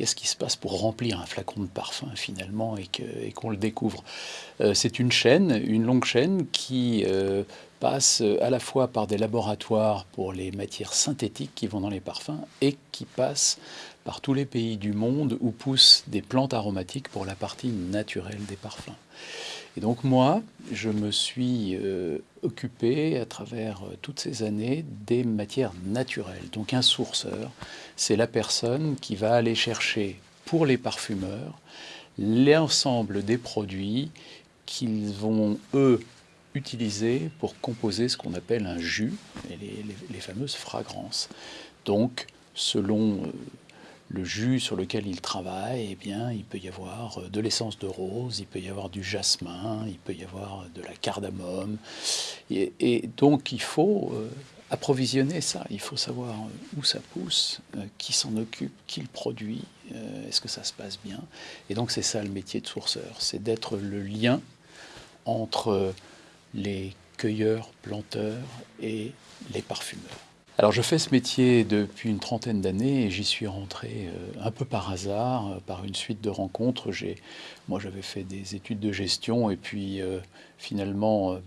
qu'est-ce qui se passe pour remplir un flacon de parfum finalement et qu'on le découvre. Euh, c'est une chaîne, une longue chaîne qui euh, passe à la fois par des laboratoires pour les matières synthétiques qui vont dans les parfums et qui passe par tous les pays du monde où poussent des plantes aromatiques pour la partie naturelle des parfums. Et donc moi, je me suis euh, occupé à travers euh, toutes ces années des matières naturelles. Donc un sourceur, c'est la personne qui va aller chercher pour les parfumeurs l'ensemble des produits qu'ils vont, eux, utiliser pour composer ce qu'on appelle un jus, les, les, fameuses fragrances. Donc, selon euh, le jus sur lequel il travaille, eh bien, il peut y avoir euh, de l'essence de rose, il peut y avoir du jasmin, il peut y avoir de la cardamome. Et, donc, il faut euh, approvisionner ça. Il faut savoir euh, où ça pousse, qui s'en occupe, qui le produit, est-ce que ça se passe bien. Et donc, c'est ça le métier de sourceur, c'est d'être le lien entre les cueilleurs, planteurs et les parfumeurs. Alors je fais ce métier depuis une trentaine d'années et j'y suis rentré euh, un peu par hasard, euh, par une suite de rencontres. Moi j'avais fait des études de gestion et puis euh, finalement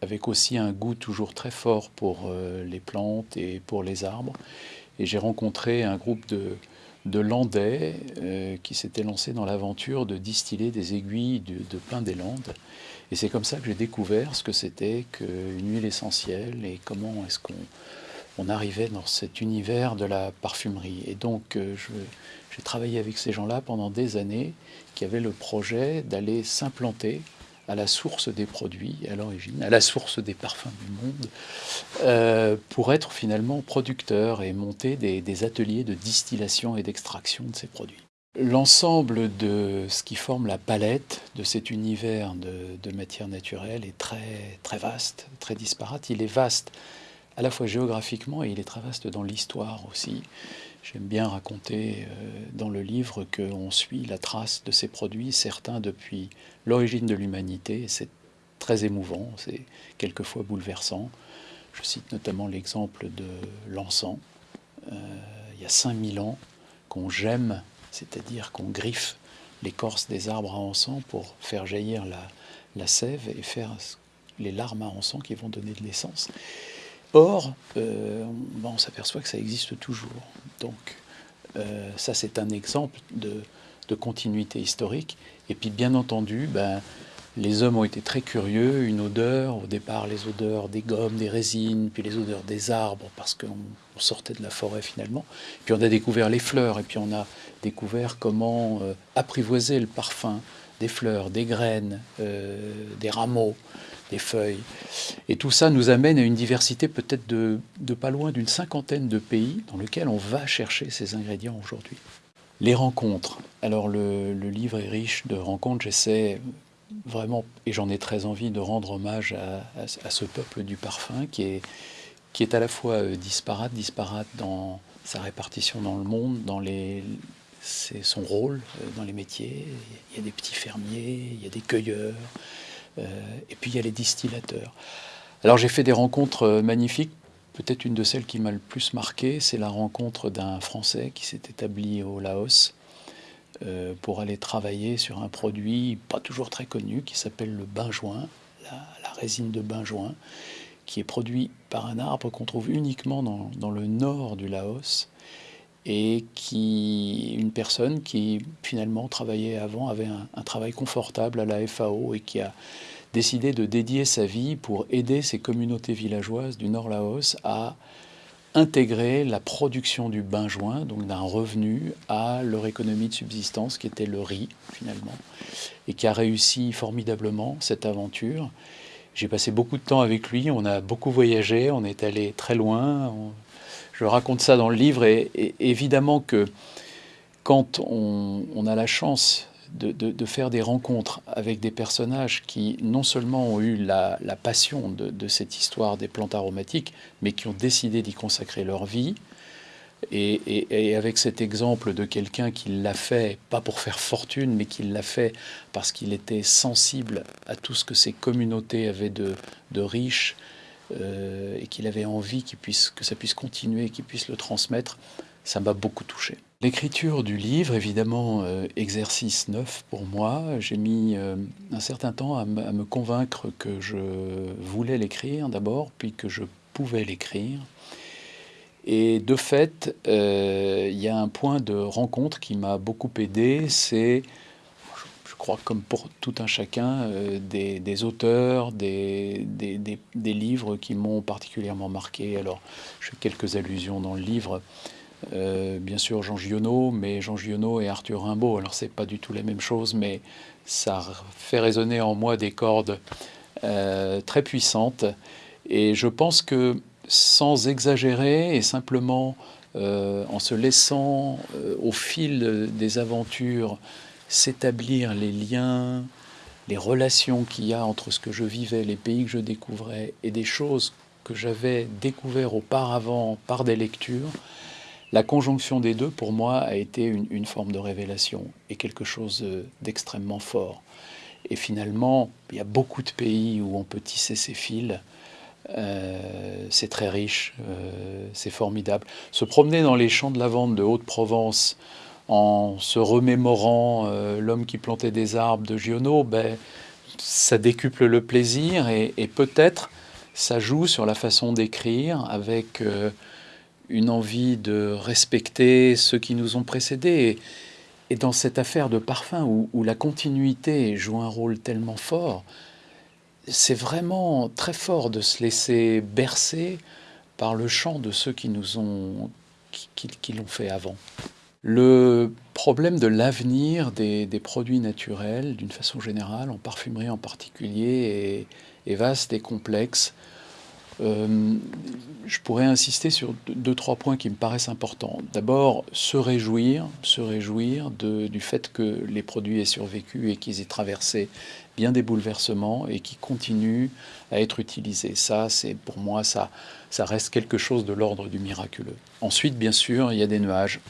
avec aussi un goût toujours très fort pour les plantes et pour les arbres. Et j'ai rencontré un groupe de, Landais qui s'était lancé dans l'aventure de distiller des aiguilles de, de plein des Landes. Et c'est comme ça que j'ai découvert ce que c'était qu'une huile essentielle et comment est-ce qu'on on arrivait dans cet univers de la parfumerie. Et donc, euh, j'ai travaillé avec ces gens-là pendant des années qui avaient le projet d'aller s'implanter à la source des produits, à l'origine, à la source des parfums du monde, euh, pour être finalement producteurs et monter des, ateliers de distillation et d'extraction de ces produits. L'ensemble de ce qui forme la palette de cet univers de, de matière naturelle est très, très vaste, très disparate. Il est vaste à la fois géographiquement et il est très vaste dans l'histoire aussi. J'aime bien raconter euh, dans le livre qu'on suit la trace de ces produits, certains depuis l'origine de l'humanité. C'est très émouvant, c'est quelquefois bouleversant. Je cite notamment l'exemple de l'encens. Euh, il y a 5000 ans qu'on gemme, c'est-à-dire qu'on griffe l'écorce des arbres à encens pour faire jaillir la, la sève et faire les larmes à encens qui vont donner de l'essence. Or, euh, on s'aperçoit que ça existe toujours. Donc, euh, ça, c'est un exemple de, continuité historique. Et puis, bien entendu, ben, les hommes ont été très curieux. Une odeur, au départ, les odeurs des gommes, des résines, puis les odeurs des arbres, parce qu'on sortait de la forêt finalement. Puis on a découvert les fleurs, et puis on a découvert comment euh, apprivoiser le parfum des fleurs, des graines, des rameaux feuilles. Et tout ça nous amène à une diversité peut-être de, pas loin d'une cinquantaine de pays dans lesquels on va chercher ces ingrédients aujourd'hui. Les rencontres. Alors le, livre est riche de rencontres. J'essaie vraiment, et j'en ai très envie, de rendre hommage à, ce peuple du parfum qui est, qui est à la fois euh, disparate, disparate dans sa répartition dans le monde, dans les, c'est son rôle euh, dans les métiers. Il y a des petits fermiers, il y a des cueilleurs, et puis il y a les distillateurs. Alors j'ai fait des rencontres euh, magnifiques. Peut-être une de celles qui m'a le plus marqué, c'est la rencontre d'un Français qui s'est établi au Laos euh, pour aller travailler sur un produit pas toujours très connu qui s'appelle le benjoin, la, la, résine de benjoin, qui est produit par un arbre qu'on trouve uniquement dans, le nord du Laos et qui une personne qui finalement travaillait avant avait un, travail confortable à la FAO et qui a décidé de dédier sa vie pour aider ces communautés villageoises du Nord Laos à intégrer la production du benjoin, donc d'un revenu, à leur économie de subsistance qui était le riz finalement, et qui a réussi formidablement cette aventure. J'ai passé beaucoup de temps avec lui, on a beaucoup voyagé, on est allé très loin, je raconte ça dans le livre et, évidemment que quand on, a la chance de, faire des rencontres avec des personnages qui non seulement ont eu la, passion de, cette histoire des plantes aromatiques, mais qui ont décidé d'y consacrer leur vie, et, avec cet exemple de quelqu'un qui l'a fait, pas pour faire fortune, mais qui l'a fait parce qu'il était sensible à tout ce que ces communautés avaient de, de riche, euh, et qu'il avait envie que ça puisse continuer, qu'il puisse le transmettre, ça m'a beaucoup touché. L'écriture du livre, évidemment, euh, exercice neuf pour moi. J'ai mis euh, un certain temps à, me convaincre que je voulais l'écrire d'abord, puis que je pouvais l'écrire. Et de fait, il y a un point de rencontre qui m'a beaucoup aidé, c'est, crois comme pour tout un chacun, des, auteurs, des, livres qui m'ont particulièrement marqué. Alors, je fais quelques allusions dans le livre. Euh, bien sûr Jean Giono, mais Jean Giono et Arthur Rimbaud. Alors c'est pas du tout la même chose, mais ça fait résonner en moi des cordes euh, très puissantes. Et je pense que sans exagérer et simplement euh, en se laissant au fil des aventures s'établir les liens, les relations qu'il y a entre ce que je vivais, les pays que je découvrais et des choses que j'avais découvert auparavant par des lectures, la conjonction des deux, pour moi, a été une, forme de révélation et quelque chose d'extrêmement fort. Et finalement, il y a beaucoup de pays où on peut tisser ces fils. Euh, c'est très riche, euh, c'est formidable. Se promener dans les champs de lavande de Haute-Provence en se remémorant euh, l'homme qui plantait des arbres de Giono, ben, ça décuple le plaisir et, peut-être ça joue sur la façon d'écrire avec une envie de respecter ceux qui nous ont précédés. Et, dans cette affaire de parfum où, la continuité joue un rôle tellement fort, c'est vraiment très fort de se laisser bercer par le chant de ceux qui nous ont qui, l'ont fait avant. Le problème de l'avenir des, produits naturels, d'une façon générale, en parfumerie en particulier, est vaste et complexe. Euh, je pourrais insister sur deux, trois points qui me paraissent importants. D'abord, se réjouir, se réjouir du fait que les produits aient survécu et qu'ils aient traversé bien des bouleversements et qui continuent à être utilisés. Ça, c'est pour moi, ça, ça reste quelque chose de l'ordre du miraculeux. Ensuite, bien sûr, il y a des nuages.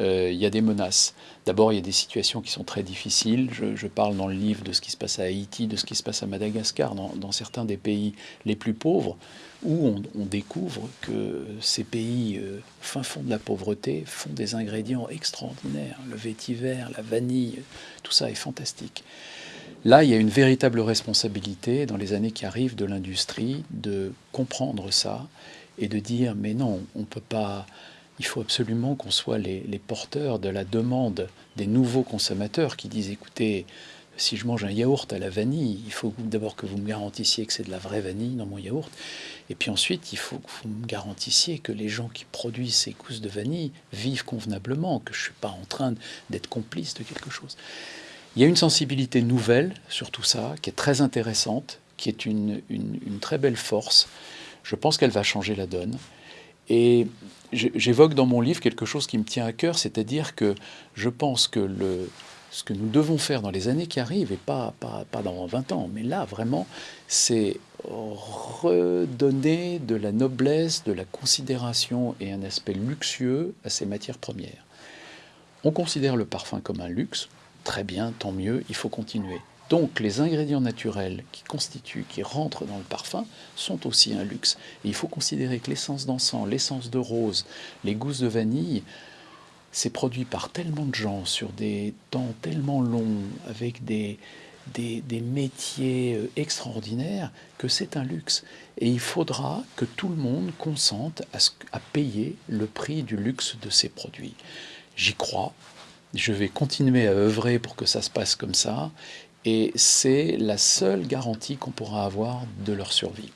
Euh, il y a des menaces. D'abord, il y a des situations qui sont très difficiles. Je, parle dans le livre de ce qui se passe à Haïti, de ce qui se passe à Madagascar, dans, certains des pays les plus pauvres, où on, découvre que ces pays, euh, fin fond de la pauvreté, font des ingrédients extraordinaires. Le vétiver, la vanille, tout ça est fantastique. Là, il y a une véritable responsabilité dans les années qui arrivent de l'industrie de comprendre ça et de dire mais non, on ne peut pas il faut absolument qu'on soit les, porteurs de la demande des nouveaux consommateurs qui disent écoutez, si je mange un yaourt à la vanille, il faut d'abord que vous me garantissiez que c'est de la vraie vanille dans mon yaourt. Et puis ensuite, il faut que vous me garantissiez que les gens qui produisent ces gousses de vanille vivent convenablement, que je ne suis pas en train d'être complice de quelque chose. Il y a une sensibilité nouvelle sur tout ça, qui est très intéressante, qui est une très belle force. Je pense qu'elle va changer la donne. Et j'évoque dans mon livre quelque chose qui me tient à cœur, c'est-à-dire que je pense que ce que nous devons faire dans les années qui arrivent, et pas, pas, pas dans 20 ans, mais là vraiment, c'est redonner de la noblesse, de la considération et un aspect luxueux à ces matières premières. On considère le parfum comme un luxe, très bien, tant mieux, il faut continuer. Donc les ingrédients naturels qui constituent, qui rentrent dans le parfum, sont aussi un luxe. Et il faut considérer que l'essence d'encens, l'essence de rose, les gousses de vanille, c'est produit par tellement de gens sur des temps tellement longs, avec des, des, métiers euh, extraordinaires, que c'est un luxe. Et il faudra que tout le monde consente à, à payer le prix du luxe de ces produits. J'y crois, je vais continuer à œuvrer pour que ça se passe comme ça et c'est la seule garantie qu'on pourra avoir de leur survie.